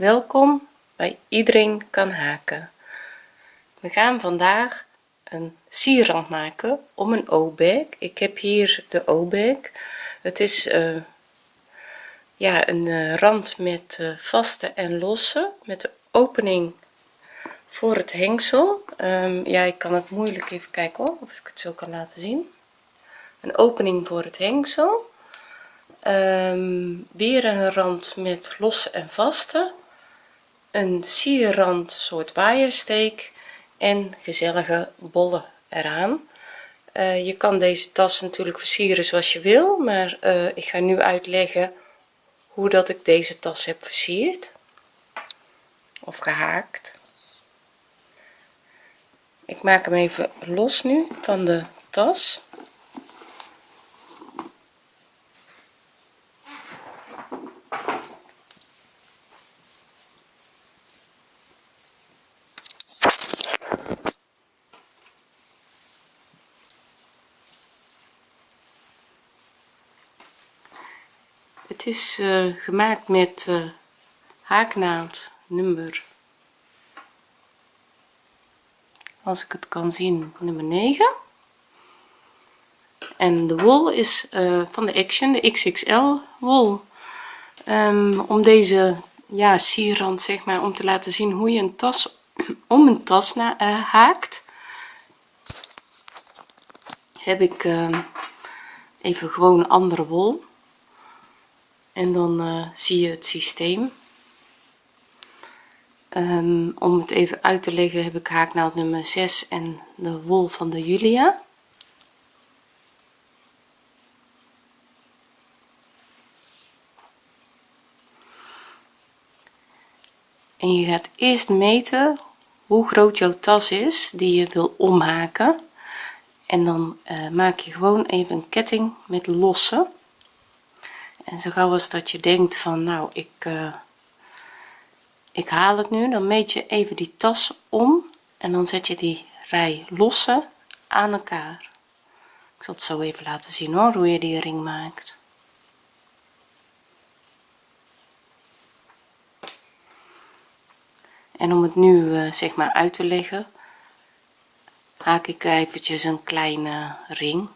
welkom bij iedereen kan haken. We gaan vandaag een sierrand maken om een o-bag. Ik heb hier de o-bag. Het is uh, ja een uh, rand met uh, vaste en losse met de opening voor het hengsel. Um, ja ik kan het moeilijk even kijken hoor, of ik het zo kan laten zien. Een opening voor het hengsel. Um, weer een rand met losse en vaste een sierrand soort waaiersteek en gezellige bollen eraan. Uh, je kan deze tas natuurlijk versieren zoals je wil maar uh, ik ga nu uitleggen hoe dat ik deze tas heb versierd. Of gehaakt. Ik maak hem even los nu van de tas het is uh, gemaakt met uh, haaknaald nummer als ik het kan zien nummer 9 en de wol is uh, van de action de xxl wol. Um, om deze ja sierrand zeg maar om te laten zien hoe je een tas om een tas na, haakt heb ik uh, even gewoon andere wol en dan uh, zie je het systeem. Um, om het even uit te leggen heb ik haaknaald nummer 6 en de wol van de Julia. En je gaat eerst meten hoe groot jouw tas is die je wil omhaken. En dan uh, maak je gewoon even een ketting met losse en zo gauw als dat je denkt van nou ik uh, ik haal het nu dan meet je even die tas om en dan zet je die rij losse aan elkaar. Ik zal het zo even laten zien hoor hoe je die ring maakt. En om het nu uh, zeg maar uit te leggen haak ik eventjes een kleine ring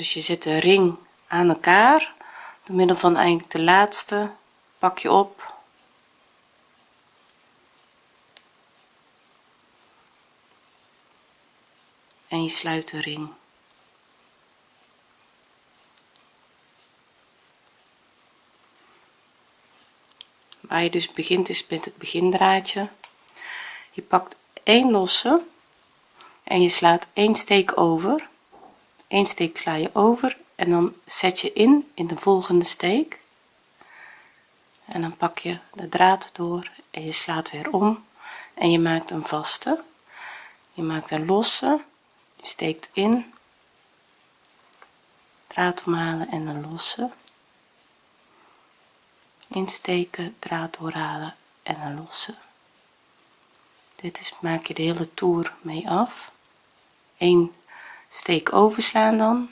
dus je zet de ring aan elkaar. Door middel van eigenlijk de laatste pak je op. En je sluit de ring. Waar je dus begint is met het begindraadje. Je pakt één losse en je slaat één steek over één steek sla je over en dan zet je in in de volgende steek. En dan pak je de draad door en je slaat weer om. En je maakt een vaste. Je maakt een losse. Je steekt in. Draad omhalen en een losse. Insteken draad doorhalen en een losse. Dit is maak je de hele toer mee af. 1 steek overslaan dan.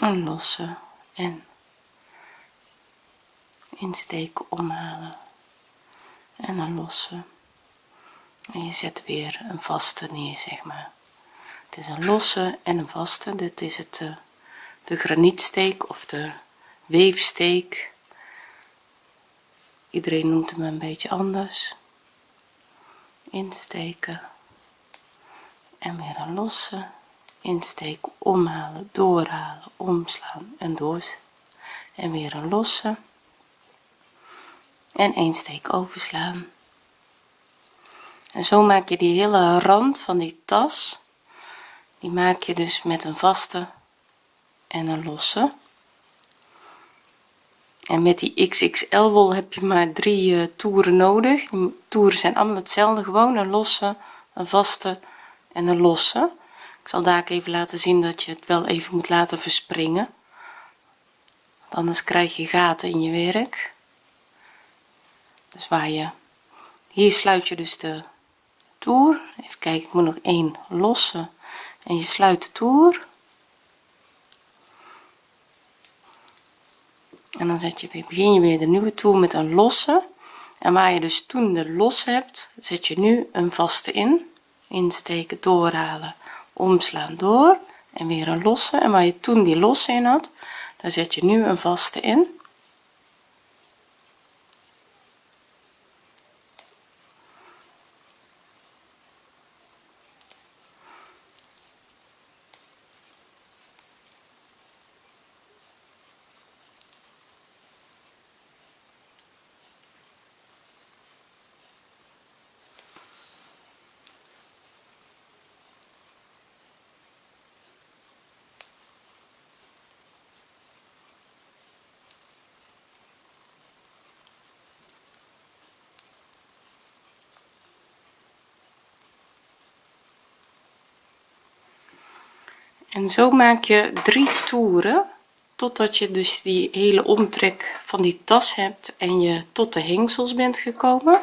Een losse en insteken omhalen en een losse en je zet weer een vaste neer zeg maar. Het is een losse en een vaste. Dit is het de, eh, de granietsteek of de weefsteek. Iedereen noemt hem een beetje anders. Insteken en weer een losse. Insteken omhalen doorhalen omslaan en door en weer een losse en een steek overslaan. En zo maak je die hele rand van die tas die maak je dus met een vaste en een losse. En met die xxl wol heb je maar drie uh, toeren nodig. Toeren zijn allemaal hetzelfde gewoon een losse een vaste en een losse. Ik zal daar even laten zien dat je het wel even moet laten verspringen. Anders krijg je gaten in je werk dus waar je hier sluit je dus de toer. Even kijken ik moet nog één losse en je sluit de toer. En dan zet je weer begin je weer de nieuwe toer met een losse. En waar je dus toen de losse hebt zet je nu een vaste in. Insteken doorhalen omslaan door. En weer een losse. En waar je toen die losse in had daar zet je nu een vaste in en zo maak je drie toeren totdat je dus die hele omtrek van die tas hebt en je tot de hengsels bent gekomen.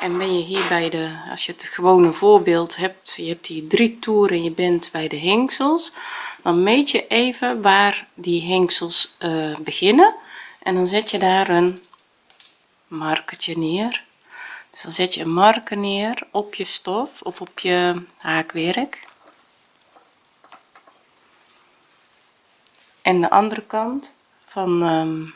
En ben je hier bij de als je het gewone voorbeeld hebt je hebt hier drie toeren je bent bij de hengsels dan meet je even waar die hengsels uh, beginnen. En dan zet je daar een markertje neer. Dus dan zet je een marker neer op je stof of op je haakwerk en de andere kant van um,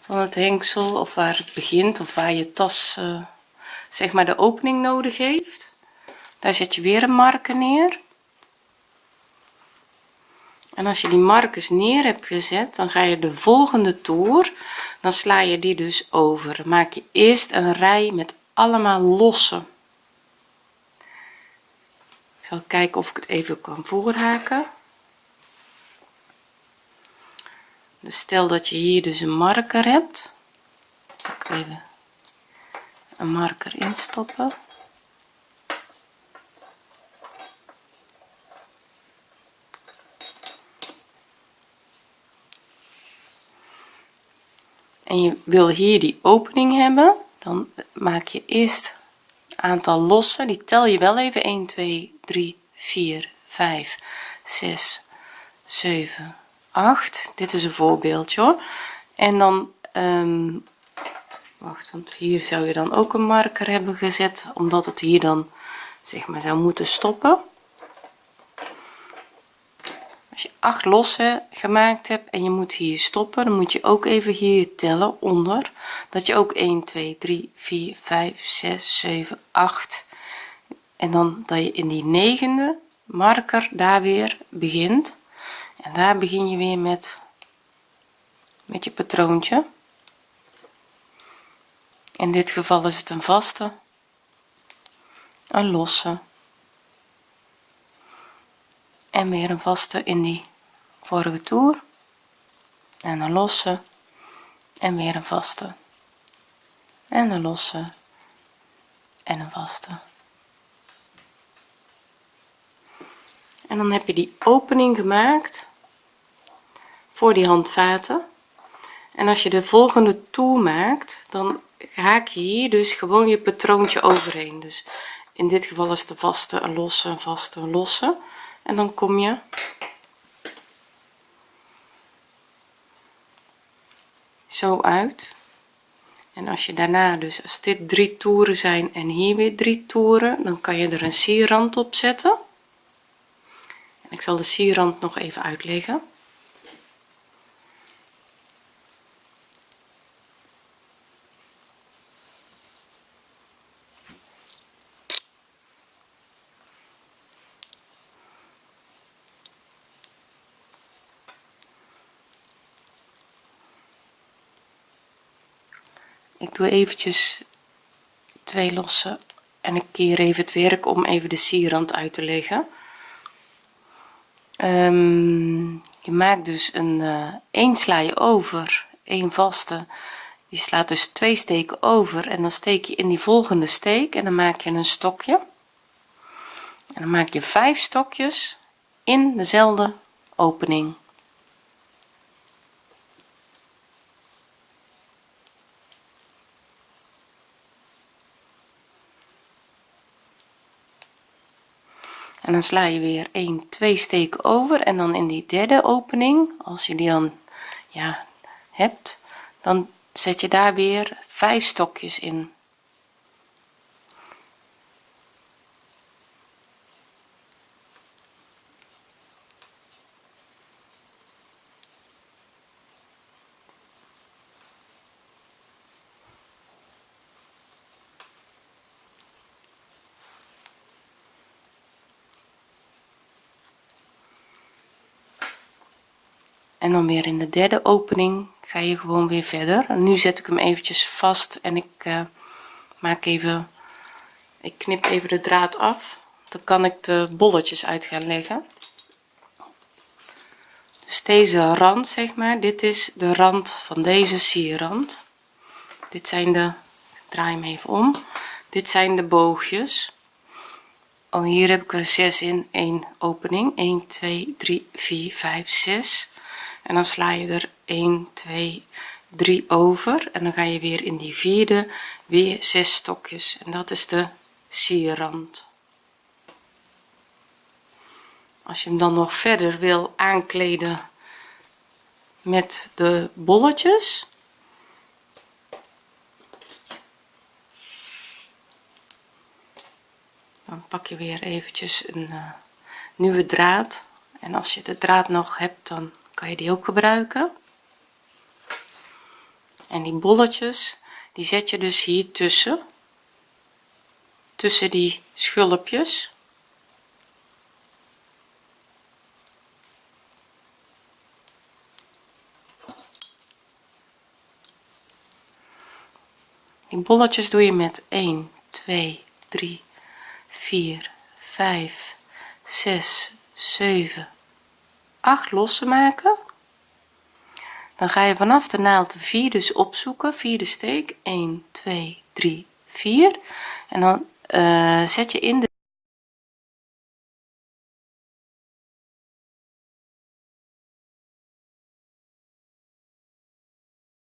van het hengsel of waar het begint of waar je tas uh, zeg maar de opening nodig heeft daar zet je weer een marker neer. En als je die markers neer hebt gezet dan ga je de volgende toer dan sla je die dus over. Maak je eerst een rij met allemaal losse. Ik zal kijken of ik het even kan voorhaken dus stel dat je hier dus een marker hebt. Even een marker instoppen. En je wil hier die opening hebben dan maak je eerst aantal losse die tel je wel even. 1 2 3 4 5 6 7 8 dit is een voorbeeldje en dan um, wacht want hier zou je dan ook een marker hebben gezet omdat het hier dan zeg maar zou moeten stoppen. Als je 8 losse gemaakt hebt en je moet hier stoppen dan moet je ook even hier tellen onder. Dat je ook 1 2 3 4 5 6 7 8 en dan dat je in die negende marker daar weer begint en daar begin je weer met met je patroontje. In dit geval is het een vaste een losse. En weer een vaste in die vorige toer. En een losse. En weer een vaste. En een losse. En een vaste. En dan heb je die opening gemaakt voor die handvaten. En als je de volgende toer maakt dan haak je hier dus gewoon je patroontje overheen. Dus in dit geval is de vaste een losse een vaste een losse. En dan kom je zo uit. En als je daarna dus als dit drie toeren zijn en hier weer drie toeren dan kan je er een sierrand op zetten. En ik zal de sierrand nog even uitleggen ik doe eventjes twee losse en ik keer even het werk om even de sierrand uit te leggen. Ehm, je maakt dus een uh, één sla je over een vaste. Je slaat dus twee steken over en dan steek je in die volgende steek en dan maak je een stokje. En dan maak je vijf stokjes in dezelfde opening en dan sla je weer 1 2 steken over en dan in die derde opening als je die dan ja hebt dan zet je daar weer vijf stokjes in en dan weer in de derde opening ga je gewoon weer verder. En nu zet ik hem eventjes vast en ik uh, maak even ik knip even de draad af. Dan kan ik de bolletjes uit gaan leggen. Dus deze rand zeg maar dit is de rand van deze sierrand. Dit zijn de ik draai hem even om. Dit zijn de boogjes. Oh hier heb ik er 6 in één opening. 1 2 3 4 5 6 en dan sla je er 1 2 3 over. En dan ga je weer in die vierde weer 6 stokjes. En dat is de sierrand. Als je hem dan nog verder wil aankleden met de bolletjes. Dan pak je weer eventjes een uh, nieuwe draad. En als je de draad nog hebt dan kan je die ook gebruiken. En die bolletjes die zet je dus hier tussen. Tussen die schulpjes. Die bolletjes doe je met 1 2 3 4 5 6 7 8 losse maken. Dan ga je vanaf de naald de 4 dus opzoeken. Vierde steek. 1 2 3 4 en dan uh, zet je in de